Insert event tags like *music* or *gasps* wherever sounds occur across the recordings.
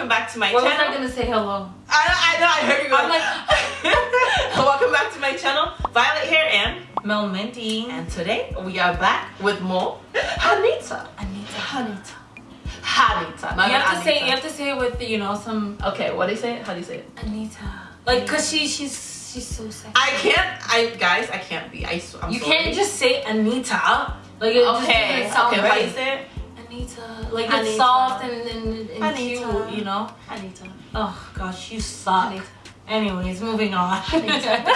welcome back to my What was channel. I gonna say hello? I, I know, I heard you. I'm like, *laughs* welcome back to my channel, Violet here and Mel Minty. and today we are back with more *gasps* Hanita. Anitta. Hanita. Hanita. You have to Anitta. say, you have to say it with, you know, some Okay, what do you say? How do you say it? Anitta. Like, cause she, she's, she's so sexy. I can't. I guys, I can't be. I. I'm you sorry. can't just say Anitta. Like, Okay. okay. How do you right. say it? Anitta. Like, Anitta. it's soft and, and, and Anitta. cute, you know? Hanita. Oh, gosh, you suck. Anitta. Anyways, moving on. and, *laughs* and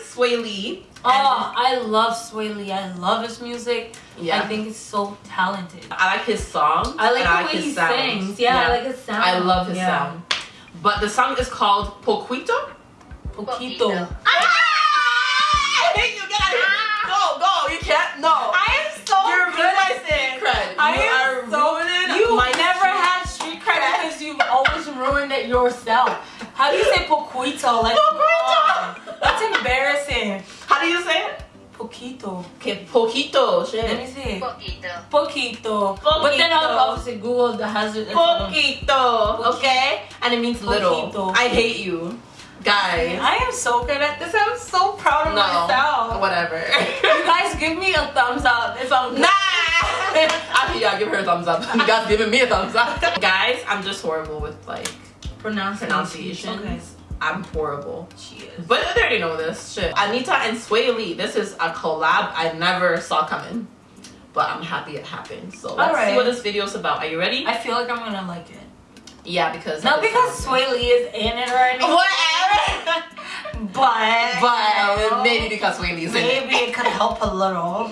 Swae Lee. Oh, I love Swae Lee. I love his music. Yeah. I think he's so talented. I like his song. I like and the way his he sound. sings. Yeah, I like his sound. I love his Yeah. sound. But the song is called Poquito. Poquito. Ah! Can't. No. I am so You're good ruining my at street cred. I you am are so- ruining You my never street had street cred because you've always ruined it yourself. How do you say poquito? Like, Poquito. oh, *laughs* that's embarrassing. How do you say it? Poquito. Okay, Poquito. Let me see. Poquito. Poquito. But then Poquito. obviously Google the hazard. Poquito. Okay? And it means little. I hate you. Guys. I am so good at this. I'm so proud of No. myself. Whatever. *laughs* Guys give me a thumbs up if I'm Nah! *laughs* Actually, yeah, give her a thumbs up. *laughs* You guys giving me a thumbs up. *laughs* Guys, I'm just horrible with like pronunciation. Okay. I'm horrible. She is. But they already know this shit. Anitta and Swae Lee, this is a collab I never saw coming. But I'm happy it happened. So let's see what this video's about. Are you ready? I feel like I'm gonna like it. yeah, because Not because. Swae Lee is in it or anything, Whatever. But but uh, maybe because Swae Lee's in it. maybe it could help a little.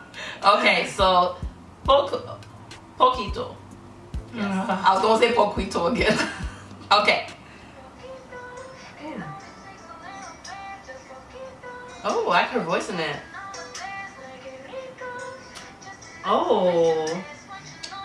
*laughs* Okay, so Poco, Poquito. Yeah. I was gonna say Poquito again. *laughs* okay. Oh, I like her voice in it. Oh,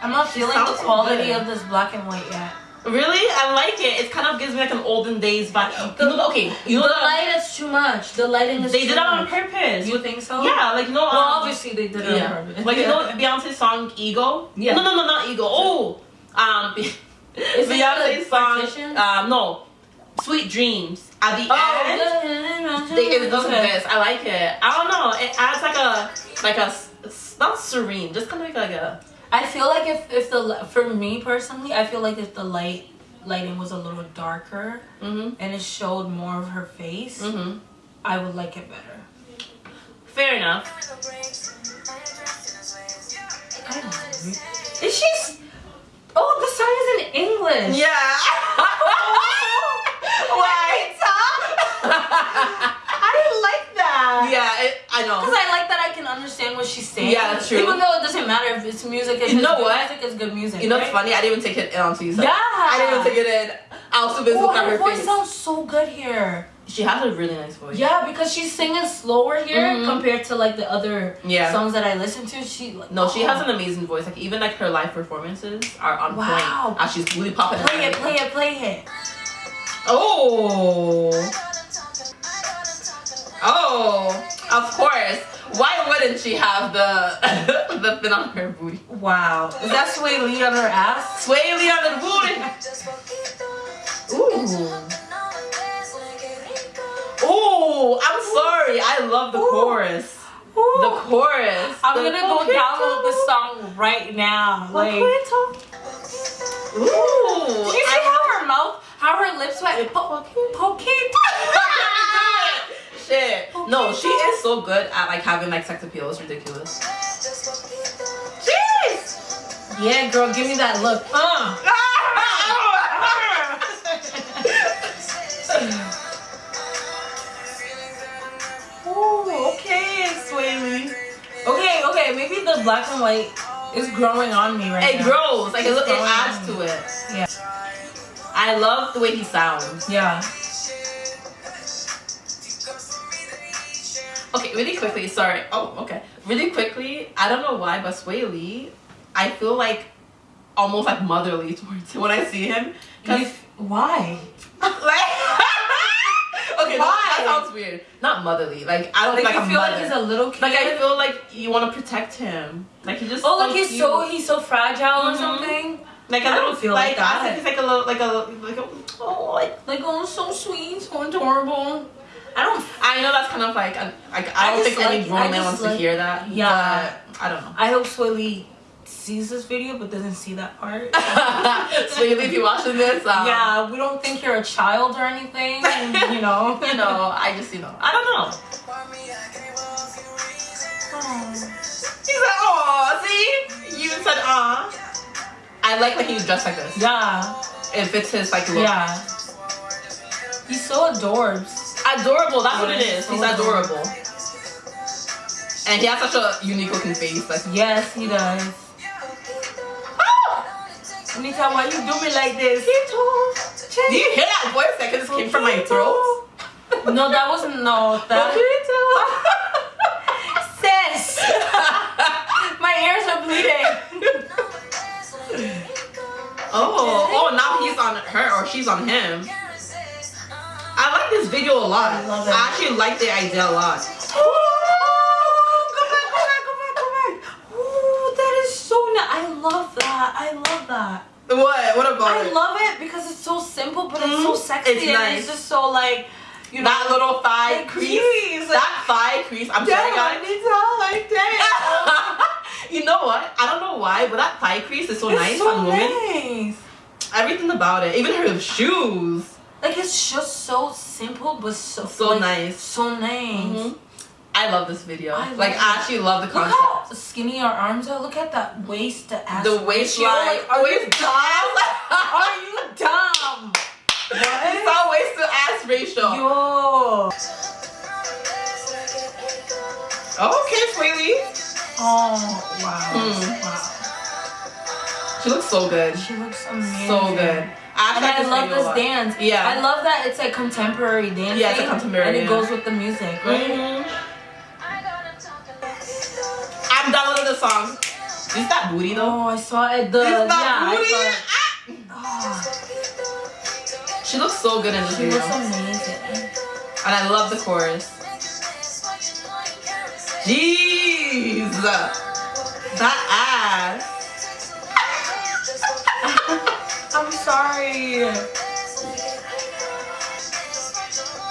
I'm not feeling the quality good. of this black and white yet. Really? I like it. It kind of gives me like an olden days vibe. Know, okay, you The know the, light is too much. The lighting is they did it on purpose. You think so? yeah, like you know. Well, um, obviously they did it on purpose. like you know *laughs* Beyonce's song "Ego." Yeah. No, no, no, not "Ego." Oh, um, Is *laughs* it Beyonce's the song. Um, no, "Sweet Dreams." At the Oh, end, yeah. they give us Okay. this. I like it. I don't know. It adds like a like a not serene, just kind of like a. I feel like if if the for me personally, I feel like if the light lighting was a little darker Mhm. and it showed more of her face, Mhm. I would like it better. Fair enough. I don't know. Is she? Oh, the song is in English. Yeah. *laughs* *laughs* Why? *laughs* I didn't like that. yeah, it, I know. Because I like that I can understand what she's saying. Yeah, that's true. Even though it doesn't matter if it's music. If You it's know good what? Music is good music. You know what's funny? I didn't even take it in until you. Yeah. I didn't even take it in. I too busy Oh, her her voice face. sounds so good here. She has a really nice voice. Yeah, because she's singing slower here Mhm. compared to like the other Yeah. songs that I listen to. She like, No, she oh. has an amazing voice. Like even like her live performances are on Wow. point. As she's really popping. Play it, play it, play it. Oh. Oh. Of course. Why wouldn't she have the *laughs* the thing on her booty? Wow, is that Swae Lee on her ass? Swae Lee on the booty. Ooh. Ooh. I'm sorry. I love the Ooh. chorus. The chorus. I'm The gonna go download this song right now. Like, did Ooh. you see I- how her mouth, how her lips went? Po- Poquito. *laughs* Shit. No, she is so good at like having like sex appeal. It's ridiculous. Jeez. Yeah, girl, give me that look. Uh. *laughs* Ooh, okay, Okay, okay, maybe the black and white is growing on me right It now. grows. Like it, It's it growing adds to it. Yeah. I love the way he sounds. Yeah. Okay, really quickly. Sorry. Oh, okay. Really quickly. I don't know why, but Swae Lee, I feel like almost like motherly *laughs* towards him when I see him. 'Cause- why? like, *laughs* okay, Why? that sounds weird. Not motherly. Like I don't Like, like, you a feel mother. like he's a little kid. like I feel like you want to protect him. Like he just. oh, so like he's cute. so he's so fragile or Mhm. something. like I don't feel like, like I think he's like a little like a like a oh like Like oh, so sweet, so adorable. I don't. I know that's kind of like I, like I I don't think any grown man wants like- to hear that. Yeah. but I don't know. I hope Swae Lee sees this video but doesn't see that part. *laughs* so you if you're watching this, um, yeah, we don't think you're a child or anything. *laughs* You know. you know, I just you know I don't know. He's like, oh, see, you said ah. I like that he's dressed like this. Yeah. It fits his like look. Yeah. He's so adorbs. Adorable. That's what it is. He's adorable. And he has such a unique looking face. Like, Yes, he does. oh! Anitta, why you do me like this? Do you hear that voice? That just came from my throat. No, that wasn't no that. Sis, *laughs* my ears are bleeding. *laughs* oh, oh! Now he's on her or she's on him. I like this video a lot. I love it. I actually like the idea a lot. Go back, go back, go back, go back. Ooh, that is so nice. I love that. I love that. What? What about I it? love it because it's so simple, but it's so Mhm. sexy It's and nice. it's just so like, you know, that little thigh crease. like- that thigh crease. I'm sorry, guys. like that. *laughs* you know what? I don't know why, but that thigh crease is so It's nice so on women. nice. Everything about it, even her shoes, Like it's just so simple, but so so like, nice. So nice. Mhm. I love this video. I love like, it. I actually love the concept. Look how skinny our arms are. Look at that waist to ass. the waistline. Like, are you waist dumb? *laughs* Are you dumb? What? It's all waist to ass ratio. Yo. okay, sweetie. Oh wow. Hmm. Wow. She looks so good. She looks amazing. So good. I, And like I love this dance. Yeah. I love that it's like contemporary dancing. Yeah, it's a contemporary, And it yeah. goes with the music, right? Mhm. I'm downloading the song. Is that booty though? Oh, I saw it. The Is yeah, that I saw it. Ah! Oh, She looks so good in this she video. looks amazing. And I love the chorus. Jeez! That ass. Sorry.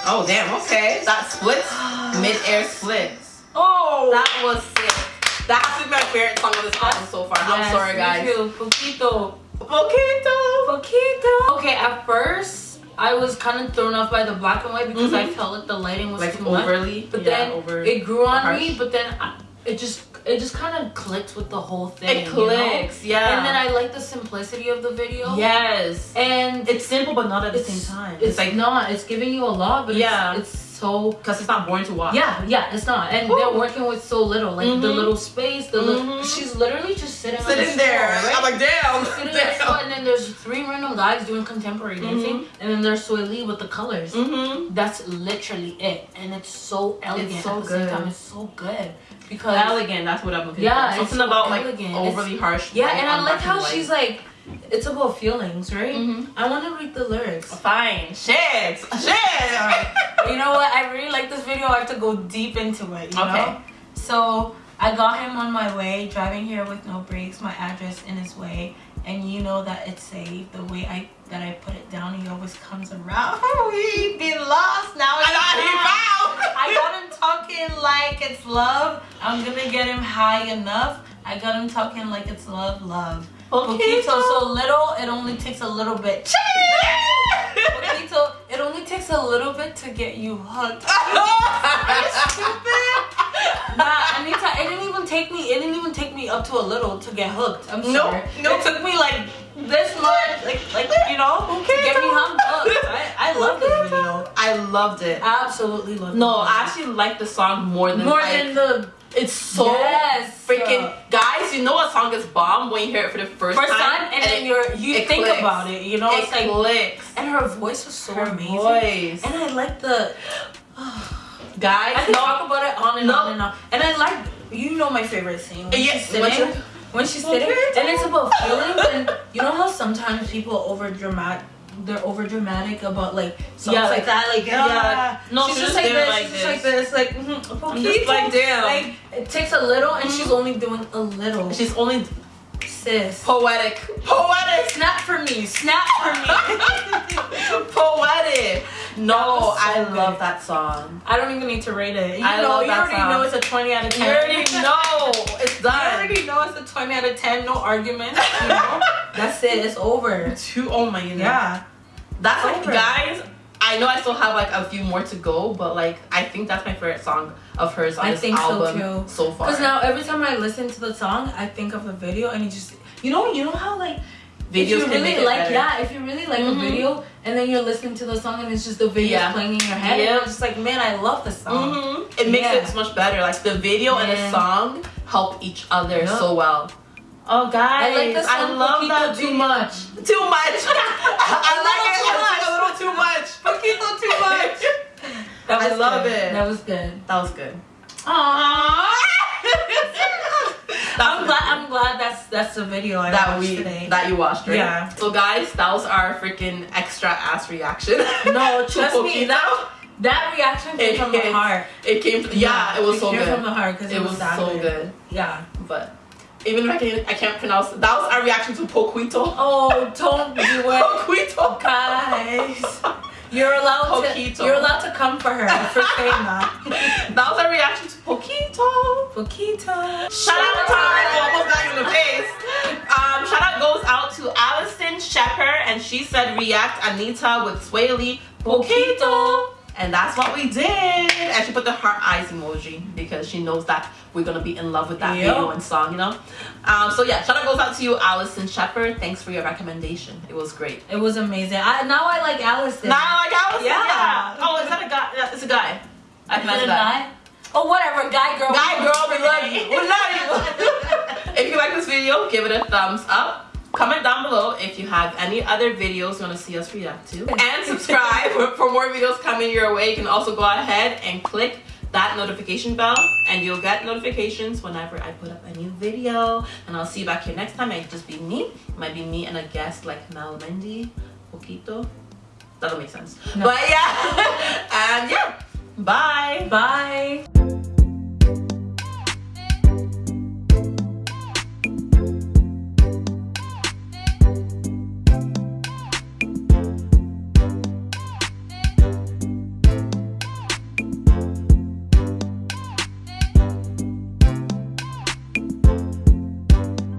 Oh damn, okay. That splits, *gasps* mid-air splits. Oh. That was sick. That's been my favorite song of this album so far. I'm Yes, sorry me guys. too. Poquito. Poquito. Poquito. Okay, at first I was kind of thrown off by the black and white because I Mhm. felt like the lighting was Like too much. overly. But yeah, then over. it grew on harsh. me. But then I, it just it just kind of clicked with the whole thing. It you know? clicks, yeah. And then I like the simplicity of the video. Yes. And It's simple but not at the same time. It's like not. It's giving you a lot, but Yeah. it's, it's so. because it's not boring to watch. Yeah, yeah, it's not, and Whew. they're working with so little, like the Mhm. little space. The li- Mhm. she's literally just sitting, on the Sitting there. stool, right? I'm like, damn. Sitting the stool, and then there's three random guys doing contemporary dancing, and then there's Swae Lee with the colors. Mm-hmm. That's literally it, and it's so elegant it's so at the same good. time. It's so good because Elegant, that's what I'm looking Yeah, for. it's Something so about like elegant. overly harsh. yeah, and I like how white. she's like, it's about feelings, right? Mhm. I want to read the lyrics. Fine. Shit. Shit. *laughs* you know what? I really like this video. I have to go deep into it. You Okay. know. So I got him on my way, driving here with no brakes. My address in his way, and you know that it's safe. The way I that I put it down, he always comes around. *laughs* we been lost now. I got he found. found. I got him talking like it's love. I'm gonna get him high enough. I got him talking like it's love, love. Poquito, so little, it only takes a little bit. *laughs* Poquito, it only takes a little bit to get you hooked. *laughs* Nah, Anitta, it didn't even take me. It didn't even take me up to a little to get hooked. I'm Nope, sorry. nope. It took me like this much, like like you know, to get me hooked. I, I love this video. I loved it. Absolutely love. No, this I actually like the song more than more like, than the It's so Yes. freaking guys. You know a song is bomb when you hear it for the first, first time, time, and, then you're you think clicks. about it. You know, it it's like, clicks. and her voice was so Her amazing. voice. And I like the. guys, I can no, talk about it on and No. on and on. And I like, you know, my favorite scene when Yes, she's sitting. When she's sitting, and it's about feelings, and you know how sometimes people over dramat they're over dramatic about like songs Yeah, like, like- that. Like yeah. yeah, No, she's she's just just like this. like she's just like this. Like mm-hmm, I'm just like, damn. Like it takes a little, and she's only doing a little. She's only sis. poetic. Poetic. Snap for me. Snap for me. *laughs* poetic. No, so I good. love that song. I don't even need to rate it. You I know, you already song. know it's a 20 out of 10. You already know it's *laughs* You done. already know it's a 20 out of 10. No argument. You know? *laughs* That's it. It's over. Two. Oh my goodness. Yeah. That's like, Over. guys. I know I still have like a few more to go, but like I think that's my favorite song of hers on I this think so, album too. so far. Because now every time I listen to the song, I think of the video and it just, you know, you know how like if videos you can really like, better. yeah, if you really like Mhm. a video and then you're listening to the song and it's just the video Yeah. playing in your head, Yeah. and you're just like, man, I love this song. Mhm. It makes Yeah. it so much better. Like the video and the song help each other Yup. so well. Oh, guys, I like I love that too much. *laughs* Too much. *laughs* I like it. much. A little too much. Poquito too *laughs* much. That I love good. it. That was good. That was good. Aww. I'm glad. I'm glad that's that's the video I that watched we today. that you watched, right? Yeah. So guys, that was our freaking extra ass reaction. no, trust me. That that reaction came It from the heart. It came. From, the yeah, it was so good. It came good. from the heart because It was that so good. Yeah. But even if I can, I can't pronounce. It. That was our reaction to Poquito. Oh, don't do *laughs* it, Poquito. guys. You're allowed Poquito. to. You're allowed to come for her for saying that. *laughs* That was our reaction to Poquito. Poquito. Shout out time! Almost got you in the face. Um, shout out goes out to Allison Shepard, and she said react Anitta with Swae Lee Poquito. And that's what we did. And she put the heart eyes emoji because she knows that we're gonna be in love with that Yep. video and song, you know. Um, so yeah, shout out goes out to you, Allison Shepard. Thanks for your recommendation. It was great. It was amazing. I now I like Allison. Now i like Allison, Yeah. yeah. Oh, is that a guy? Yeah, It's a guy. I that's a guy? Oh, whatever. Guy, girl. Guy, girl, we love you. We love you. *laughs* if you like this video, give it a thumbs up. Comment down below if you have any other videos you want to see us react to. *laughs* And subscribe *laughs* for more videos coming your way. You can also go ahead and click that notification bell and you'll get notifications whenever I put up a new video. And I'll see you back here next time. It might just be me. It might be me and a guest like Mel Mendy, Poquito. That don't make sense. No. But yeah. *laughs* and yeah. Bye. Bye.